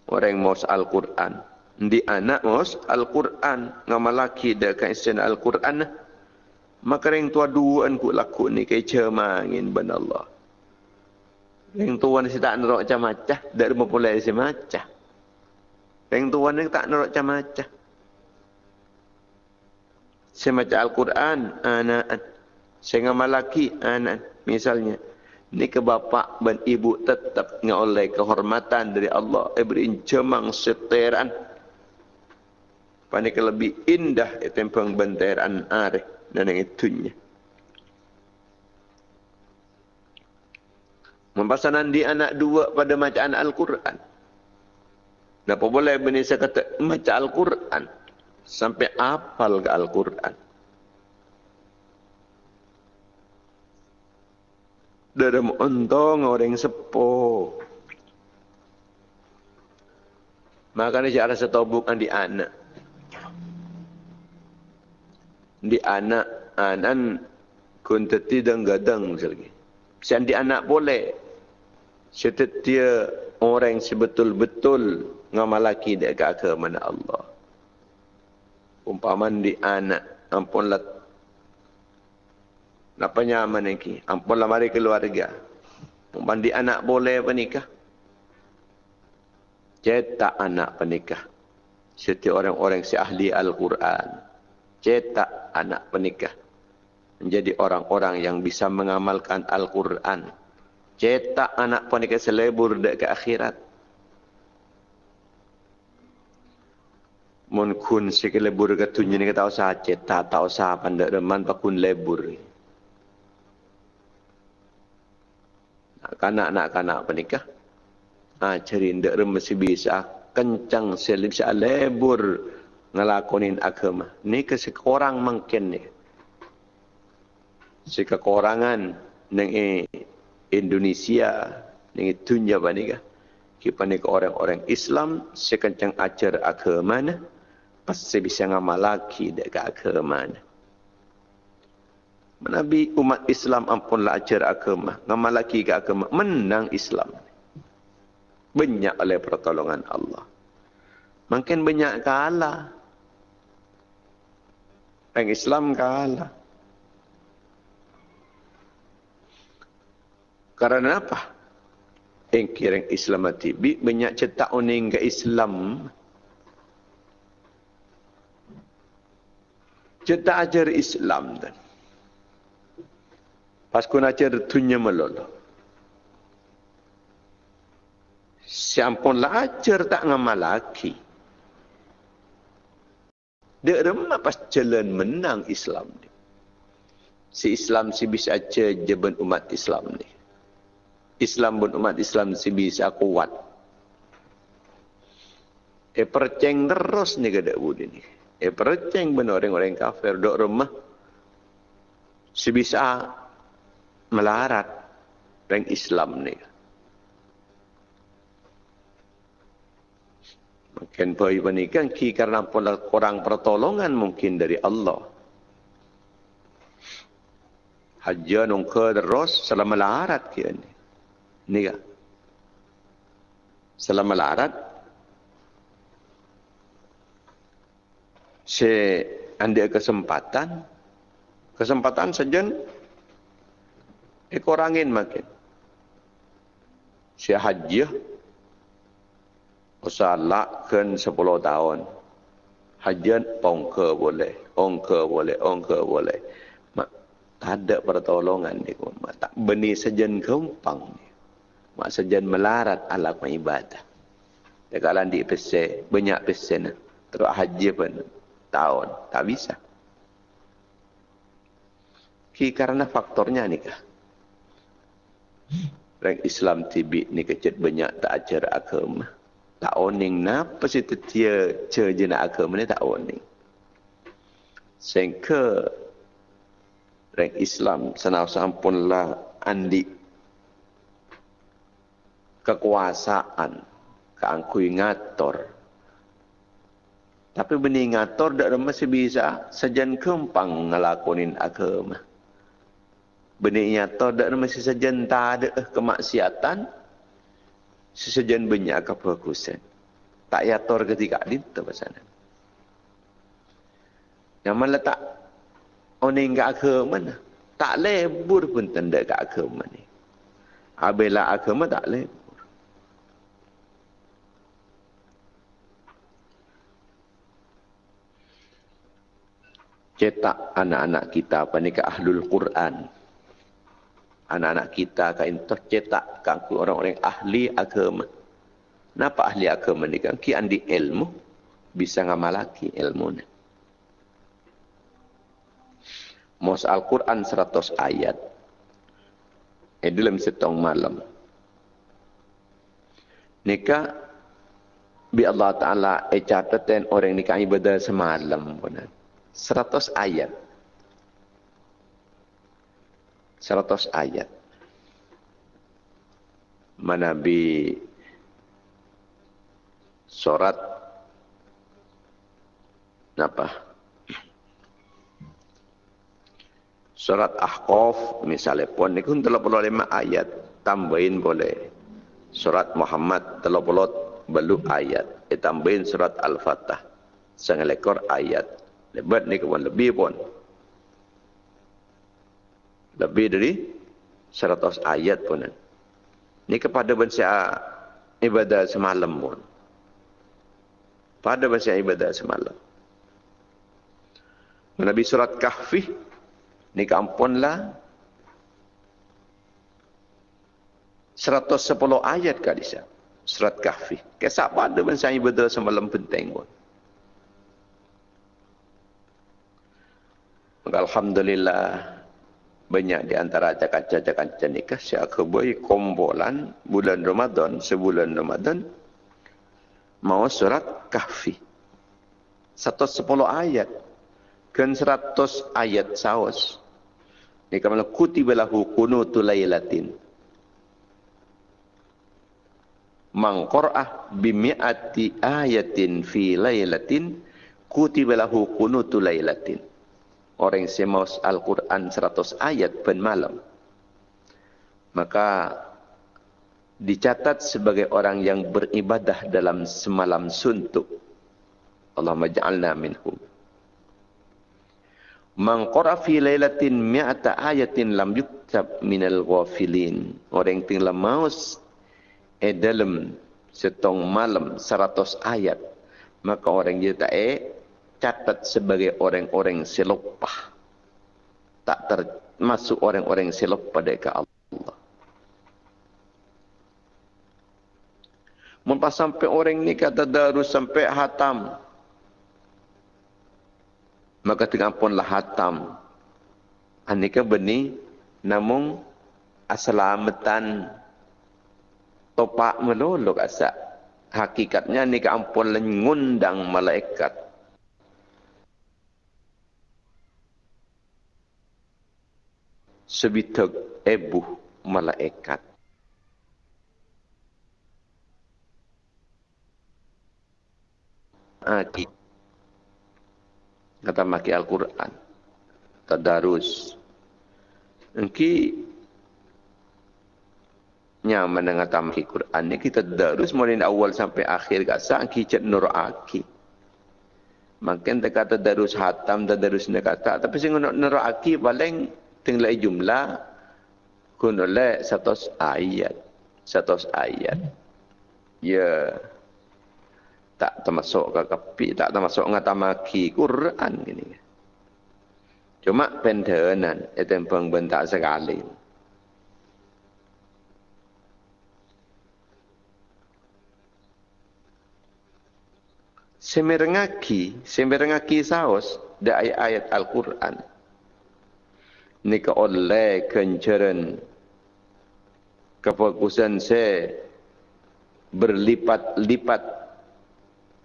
orang mos al-Quran di anak mos al-Quran ngamalaki dekat isen al-Quran Maka yang tua duaan ku laku ni kaya cermangin ben Allah. Yang tua ni tak nerok macam-macam. Dari mempulai si macam. Yang tua ni tak nerok macam-macam. Semacam Al-Quran, anak. Saya malaki, anak. Misalnya. Ni ke bapa dan ibu tetap oleh kehormatan dari Allah. Eh beri cemang seteran. Panik lebih indah itu yang pengbenteran arif dan yang itunya. Mempasanan di anak dua pada bacaan Al-Quran. Kenapa boleh bini saya kata baca Al-Quran. Sampai apal ke Al-Quran. Dalam untung orang sepuh. Makanya tahu bukan di anak di anak anan kuntati dan gadang lagi. Sian di anak boleh. Setetia orang sebetul-betul ngamalaki dekat ke mana Allah. Umpaman di anak ampunlah Napa nyaman lagi? Ampunlah mari keluarga. Umpaman di anak boleh menikah. Cetak anak penikah. Setiap orang-orang si ahli Al-Quran cetak anak penikah menjadi orang-orang yang bisa mengamalkan Al-Quran. Cetak anak penikah selebur ke akhirat. Mun kun sikit lebur ke tunjuk ni kata usah cetak, tak usah pandai reman pakun lebur. Nak kanak nak kanak penikah. Ha, cari ndak rem mesti bisa kencang selip lebur ngelakonin agama. Ni ke seorang mungkin ni. Si kekurangan neng Indonesia neng apa ni ke? Orang-orang Islam sekencang ajar agama ni pasti bisa ngamal lagi dekat agama ni. Nabi umat Islam ampunlah ajar agama. Ngamal lagi ke agama. Menang Islam. Banyak oleh pertolongan Allah. Makin banyak kalah. Orang Islam kalah. Karena apa? Yang kira Islam tibi banyak cetak uning ke Islam. Cetak ajar Islam dan. Pas kun ajar tunya melolo. Siampun lah ajar tak ngamal lagi. Dia remah pas jalan menang Islam ni. Si Islam si bisa aja jaban umat Islam ni. Islam pun umat Islam si bisa kuat. Eh perceng terus ni kada budi ni. Eh perceng benar orang-orang kafir dok remah. Si bisa melarat orang Islam ni. Makin bayi pernikahan ki karena kurang pertolongan mungkin dari Allah. Haji nungke terus selama larat kia ni. Ni kan? Selama larat. Si anda kesempatan. Kesempatan saja. Ekorangin makin. Si haji usalakkan 10 tahun. Hajian ongke boleh, ongke boleh, ongke boleh. Mak tak ada pertolongan ni. Mak tak benih sejen kempang ni. Mak sejen melarat ala ibadah. Dekat landi pesen, banyak pesen. Terus haji pun tahun. Tak bisa. Ki karena faktornya ni kah? Orang Islam tibik ni kecil banyak tak ajar agama. Tak oning napa situ dia ce je nak agama ni tak oning. Sehingga orang Islam senau sampunlah andi kekuasaan keangkui ngator. Tapi benih ngator tak masih bisa sejan kempang ngelakonin agama benih ngator tak masih sejan tak ada kemaksiatan sesajen banyak kebagusan. Tak yator ketika di pasal Yang mana tak oning ke agama mana? Tak lebur pun tanda ke agama ni. Abela agama tak lebur. Cetak anak-anak kita apa ni ke ahlul Quran anak-anak kita kain tercetak kan orang-orang ahli agama. Napa ahli agama ni kan ki andi ilmu bisa ngamalaki ilmu ni. Mos Al-Quran 100 ayat. Eh dalam setong malam. Nika bi Allah Ta'ala eh catatan orang nikah ibadah semalam. 100 ayat. 100 ayat. Manabi surat apa? Surat Ahqaf misalnya pun pun 35 ayat tambahin boleh. Surat Muhammad 30 belum ayat. Eh, tambahin surat Al-Fatah. Sangat ayat. Lebat ni pun lebih pun lebih dari 100 ayat pun. Ini kepada bangsa ibadah semalam pun. Pada bangsa ibadah semalam. Nabi surat Kahfi ni kampunlah 110 ayat kadisa surat Kahfi. Kesak pada saya betul semalam penting pun. Alhamdulillah banyak di antara cakap-cakap nikah saya keboi kombolan bulan Ramadan. Sebulan Ramadan mau surat kahfi. Satu sepuluh ayat. Kan seratus ayat saus. Ni kamala kutibalahu kunutu laylatin. Man qur'ah bimi'ati ayatin fi laylatin kutibalahu kunutu laylatin orang yang semaus Al-Quran 100 ayat pen malam. Maka dicatat sebagai orang yang beribadah dalam semalam suntuk. Allah maj'alna minhum. Man qara fi lailatin mi'ata ayatin lam yuktab minal ghafilin. Orang yang tinggal maus eh dalam setong malam 100 ayat. Maka orang dia tak eh catat sebagai orang-orang selopah. Tak termasuk orang-orang selopah dari Allah. Mumpas sampai orang ni kata darus sampai hatam. Maka tengah punlah hatam. Anika benih namun aselamatan topak melolok asa. Hakikatnya ni ampun ngundang malaikat sebitag ebu malaikat. Ati. Kata maki Al-Quran. Tadarus. Engki nyaman dengan tamaki Quran ni kita darus mulai awal sampai akhir kasa engki cek nur aki. Makin kata darus hatam nak kata tapi sing nur aki paling tinggal jumlah kun oleh satu ayat. Satu ayat. Ya. Tak termasuk ke kapi tak termasuk ngatamaki Quran ini. Cuma pendenan itu yang bentak sekali. Semerengaki, semerengaki saus dari ayat-ayat Al-Quran ni ke oleh kencaran kefokusan saya berlipat-lipat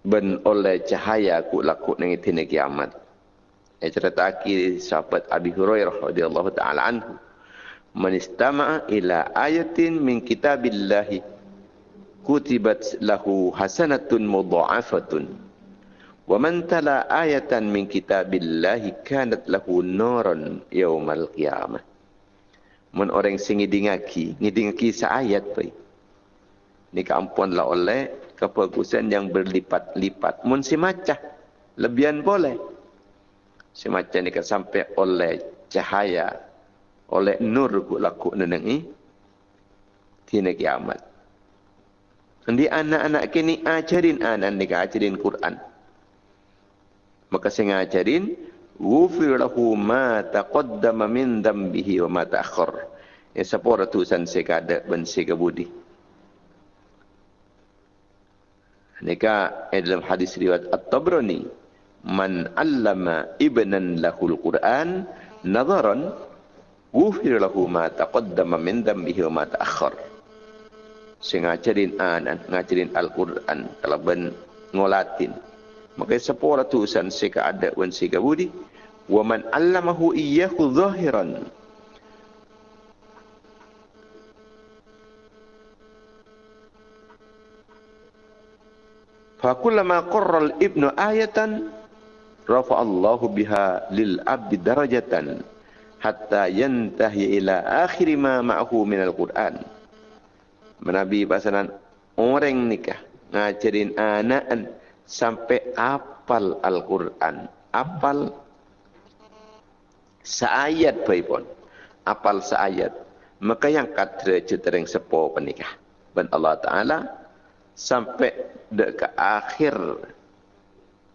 ben oleh cahaya ku laku nang itine kiamat. Ya cerita aki sahabat Abi Hurairah radhiyallahu taala anhu. Man istama'a ila ayatin min kitabillahi kutibat lahu hasanatun mudha'afatun. Wa man tala ayatan min kitabillahi kanat lahu nuran yaumal qiyamah. Mun orang sing ngidingaki, ngidingaki sa ayat pai. Ni kampun la oleh kebagusan yang berlipat-lipat. Mun si macah lebihan boleh. Si macah ni ka sampai oleh cahaya oleh nur ku laku nenengi tina kiamat. Nanti anak-anak kini ajarin anak-anak ajarin Quran maka saya ngajarin ghufir lahu ma taqaddama min dhanbihi wa ma ta'akhkhar. Ya sepora tusan sekada ben sekabudi Nika dalam hadis riwayat At-Tabrani man allama ibnan lahul Quran nazaran ghufir lahu ma taqaddama min dhanbihi wa ma ta'akhkhar. Sing ngajarin anan ngajarin Al-Quran. Kalau ben ngolatin maka sepura tulisan sika ada wan sika budi wa man allamahu iyyahu zahiran. Fa kullama al ibnu ayatan rafa Allahu biha lil abdi darajatan hatta yantahi ila akhir ma ma'hu min al Quran Nabi pasanan orang nikah ngajarin anak sampai apal Al-Quran. Apal seayat pun. Apal seayat. Maka yang kata cerita sepo penikah. Dan Allah Ta'ala sampai ke akhir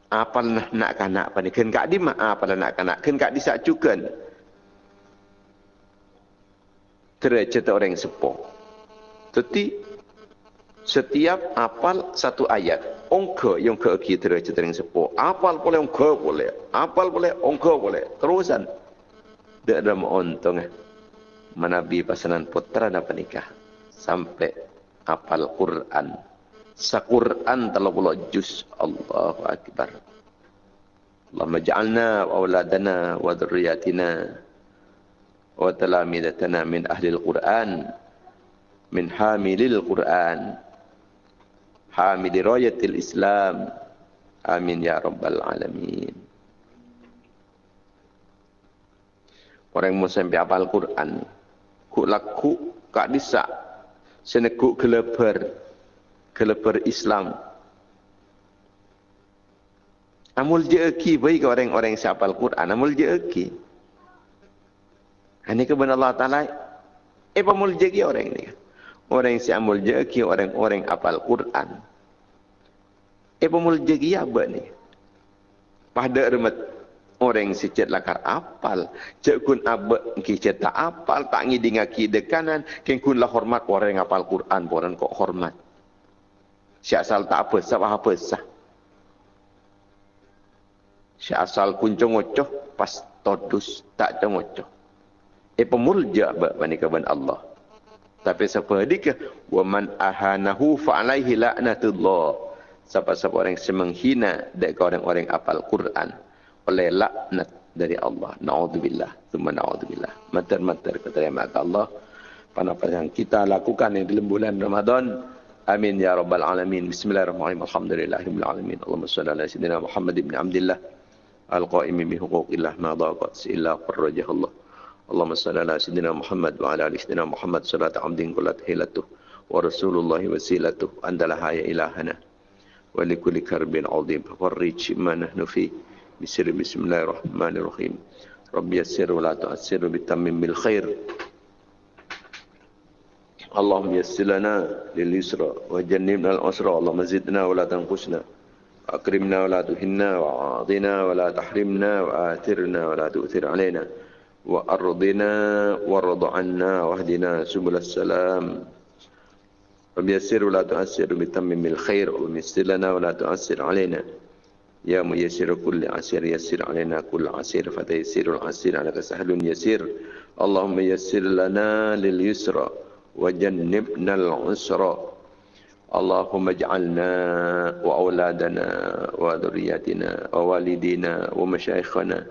Apa nak nak kanak pada ken kak di mak apa nak kanak ken kak di sak cukan. Tercerita orang sepo. Tetapi setiap apal satu ayat. Ongke yang ke kita tercerita orang sepo. Apal boleh ongke boleh. Apal boleh ongke boleh. Terusan. Dia ada mengontong. Eh. Manabi pasangan putra dan penikah. Sampai apal Quran. Sa-Quran telah pula juz. Allahu Akbar. Allahumma ja'alna wa awladana wa wa talamidatana min ahli al-Quran min hamilil Quran hamili rayatil Islam. Amin ya rabbal alamin. Orang yang sampai hafal Quran ku laku kak disa senekuk keleper keleper Islam. Amul jeki bagi orang-orang yang hafal Quran amul jeki ini kebenaran Allah Ta'ala. Eh pamul jeki orang ini orang yang siamul jeki orang-orang apal Quran. Eh pemul jeki apa ni? Pada remet orang yang sicet lakar apal. Cek kun apa kita tak apal tak ngi dengan kita kanan. Ken kun lah hormat orang yang apal Quran. Orang kok hormat. Si asal tak apa sah apa sah. Si asal kun cengocoh pas todus tak cengocoh. Eh pemulja bani kaban Allah. Tapi siapa dikah? Wa man ahanahu fa alaihi la'natullah. Siapa-siapa orang yang menghina dari orang-orang apal Quran oleh laknat dari Allah. Na'udzubillah. Thumma na'udzubillah. Matar-matar yang maka Allah. Apa yang kita lakukan di dalam bulan Ramadan. Amin ya rabbal alamin. Bismillahirrahmanirrahim. Alhamdulillahirabbil alamin. Allahumma salli ala sayyidina Muhammad ibn Abdullah al-qaimi bi huquqillah ma illa qarrajah Allah. اللهم صل على سيدنا محمد وعلى آل سيدنا محمد صلاة عبد قلت هيلته ورسول الله وسيلته أنت لها يا إلهنا ولكل كرب عظيم فرج ما نحن فيه. بسر بسم الله الرحمن الرحيم. رب يسر ولا تؤسر بتمم بالخير. اللهم يسر لنا لليسرى وجنبنا العسرى اللهم زدنا ولا تنقصنا. أكرمنا ولا تهنا وأعطنا ولا تحرمنا وآثرنا ولا تؤثر علينا. وأرضنا وارض عنا واهدنا سبل السلام. وبيسر ولا تؤسر بتمم الخير وميسر لنا ولا تؤسر علينا. يا ميسر كل عسير يسر علينا كل عسير فتيسير العسير عليك سهل يسير. اللهم يسر لنا لليسر وجنبنا العسر. اللهم اجعلنا وأولادنا وذرياتنا ووالدينا ومشايخنا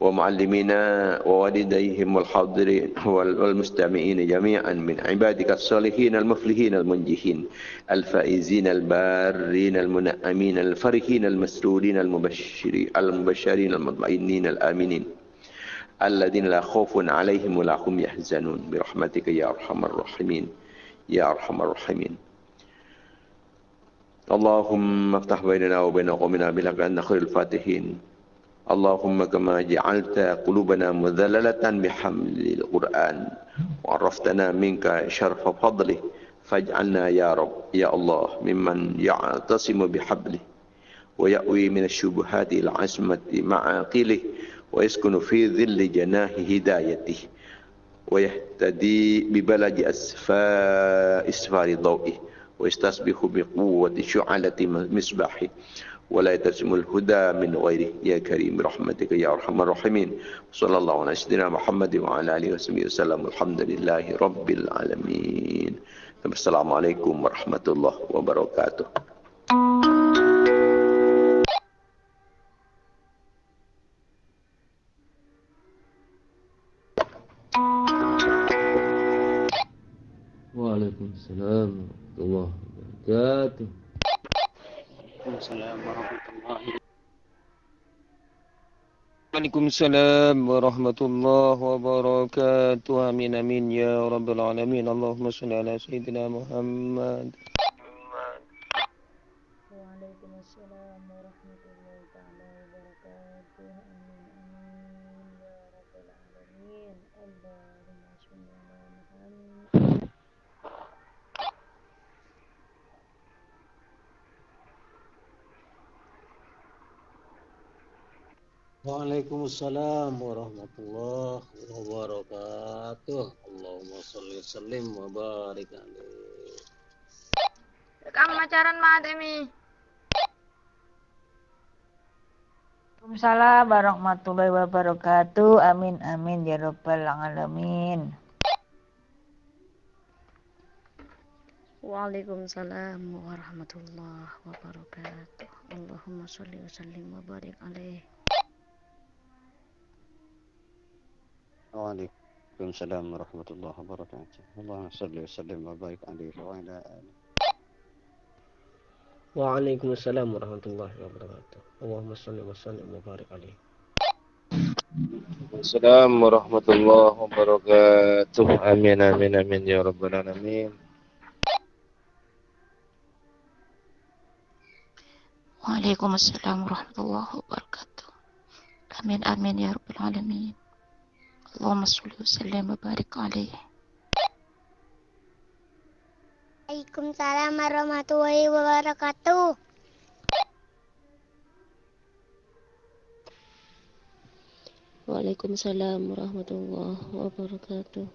ومعلمينا ووالديهم والحاضرين والمستمعين جميعا من عبادك الصالحين المفلحين المنجحين الفائزين البارين المنعمين الفرحين المسرورين المبشرين المبشرين المطمئنين الآمنين الذين لا خوف عليهم ولا هم يحزنون برحمتك يا أرحم الراحمين يا أرحم الراحمين. اللهم افتح بيننا وبين قومنا بلغ أن خير الفاتحين. اللهم كما جعلت قلوبنا مذللة بحمل القرآن وعرفتنا منك شرف فضله فاجعلنا يا رب يا الله ممن يعتصم بحبله ويأوي من الشبهات العصمة مع عقله ويسكن في ظل جناه هدايته ويهتدي ببلد أسفار, ضوئه ويستصبح بقوة شعلة مصباحه ولا يتسم الهدى من غيره. يا كريم برحمتك يا أرحم الراحمين. صلى الله على سيدنا محمد وعلى آله وصحبه وسلم. الحمد لله رب العالمين. السلام عليكم ورحمة الله وبركاته. وعليكم السلام ورحمة الله وبركاته. Waalaikumsalam warahmatullahi Waalaikumsalam warahmatullahi wabarakatuh. Amin amin ya rabbal alamin. Allahumma salli ala sayyidina Muhammad. Waalaikumsalam Waalaikumsalam warahmatullahi wabarakatuh. Allahumma wa sallim wa barik alaih. Kamu pacaran mah Temi. Waalaikumsalam warahmatullahi wabarakatuh. Amin amin ya rabbal alamin. Waalaikumsalam warahmatullahi wabarakatuh. Allahumma salli wa sallim wa barik alaih. Waalaikumsalam warahmatullahi wabarakatuh. Allahumma salli wa sallim wa barik alaihi wa ala alihi. Waalaikumsalam warahmatullahi wabarakatuh. Allahumma salli wa sallim wa barik alaih. Assalamualaikum warahmatullahi wabarakatuh. Amin amin amin ya rabbal alamin. Waalaikumsalam warahmatullahi wabarakatuh. Amin amin ya rabbal alamin. Allahumma salli wa sallim wa barik alaih. Waalaikumsalam warahmatullahi wabarakatuh. Waalaikumsalam warahmatullahi wabarakatuh.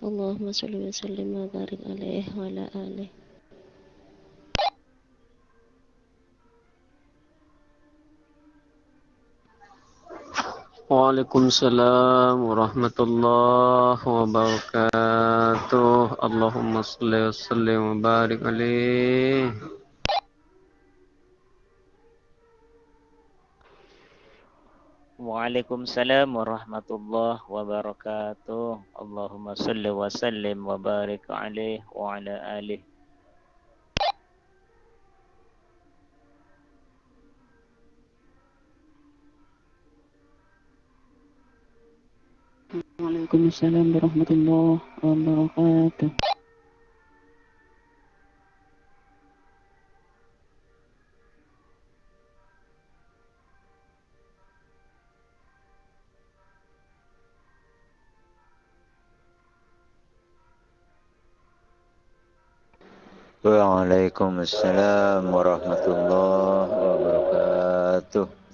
Allahumma salli wa sallim wa barik alaih wa ala alihi. وعليكم السلام ورحمة الله وبركاته. اللهم صل وسلم وبارك عليه. وعليكم السلام ورحمة الله وبركاته. اللهم صل وسلم وبارك عليه وعلى آله. Waalaikumsalam warahmatullahi wabarakatuh. Waalaikumsalam warahmatullahi wabarakatuh.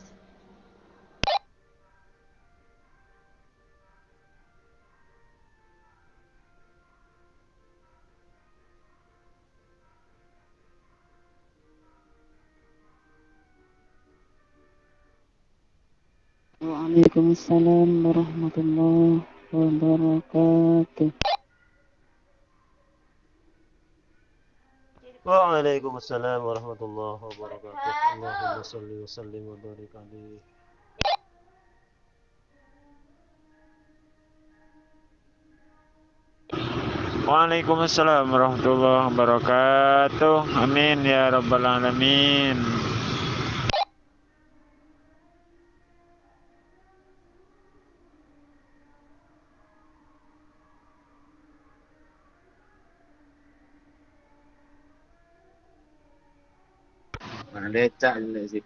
Waalaikumsalam warahmatullahi wabarakatuh. Waalaikumsalam warahmatullahi wabarakatuh. Allahumma salli wa sallim wa barik alaih. Waalaikumsalam warahmatullahi wabarakatuh. Amin ya rabbal alamin. maleta, es decir,